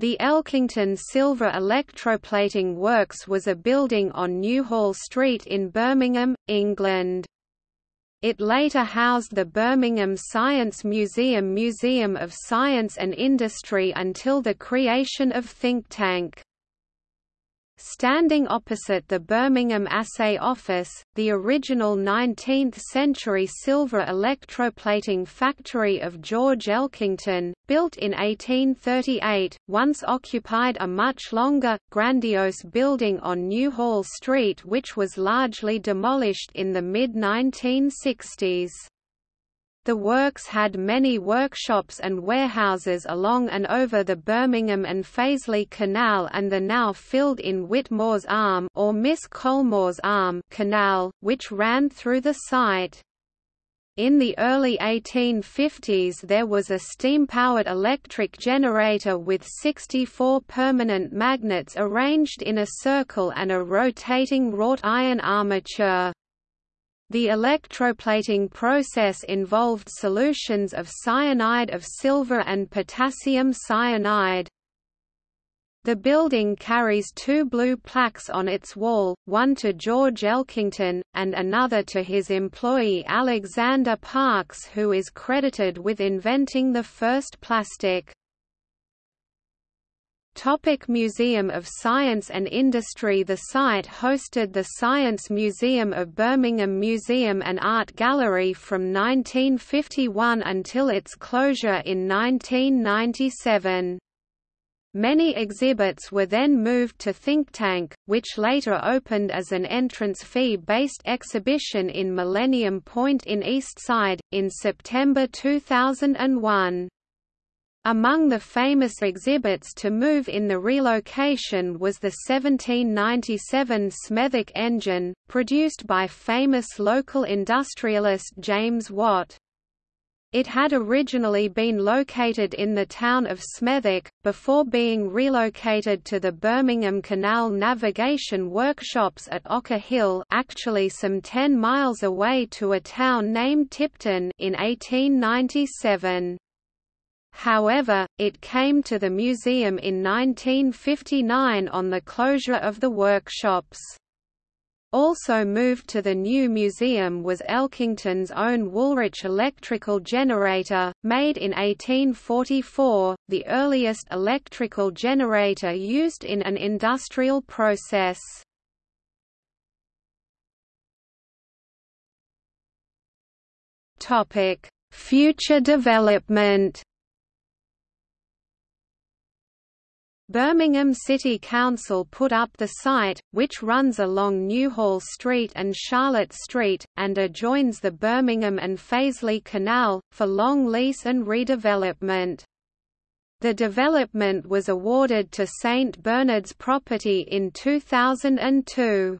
The Elkington Silver Electroplating Works was a building on Newhall Street in Birmingham, England. It later housed the Birmingham Science Museum Museum of Science and Industry until the creation of Thinktank. Standing opposite the Birmingham Assay Office, the original 19th-century silver electroplating factory of George Elkington, built in 1838, once occupied a much longer, grandiose building on Newhall Street which was largely demolished in the mid-1960s. The works had many workshops and warehouses along and over the Birmingham and Fazeley Canal and the now filled-in Whitmore's Arm or Miss Colmore's Arm canal, which ran through the site. In the early 1850s there was a steam-powered electric generator with 64 permanent magnets arranged in a circle and a rotating wrought iron armature. The electroplating process involved solutions of cyanide of silver and potassium cyanide. The building carries two blue plaques on its wall, one to George Elkington, and another to his employee Alexander Parkes who is credited with inventing the first plastic. Topic Museum of Science and Industry The site hosted the Science Museum of Birmingham Museum and Art Gallery from 1951 until its closure in 1997. Many exhibits were then moved to Thinktank, which later opened as an entrance fee-based exhibition in Millennium Point in Eastside, in September 2001. Among the famous exhibits to move in the relocation was the 1797 Smethwick engine, produced by famous local industrialist James Watt. It had originally been located in the town of Smethwick, before being relocated to the Birmingham Canal Navigation Workshops at Ocker Hill actually some 10 miles away to a town named Tipton in 1897. However, it came to the museum in 1959 on the closure of the workshops. Also moved to the new museum was Elkington's own Woolrich electrical generator, made in 1844, the earliest electrical generator used in an industrial process. Future development Birmingham City Council put up the site, which runs along Newhall Street and Charlotte Street, and adjoins the Birmingham and Fazeley Canal, for long lease and redevelopment. The development was awarded to St Bernard's Property in 2002.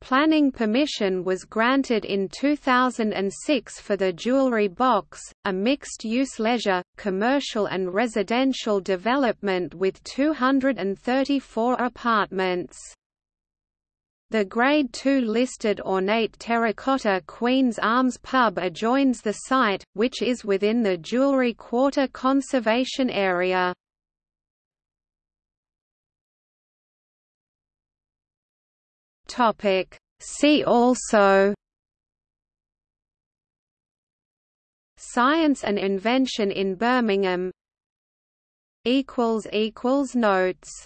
Planning permission was granted in 2006 for the Jewellery Box, a mixed-use leisure, commercial and residential development with 234 apartments. The Grade II listed ornate terracotta Queen's Arms pub adjoins the site, which is within the Jewellery Quarter Conservation Area. Topic. See also Science and invention in Birmingham Notes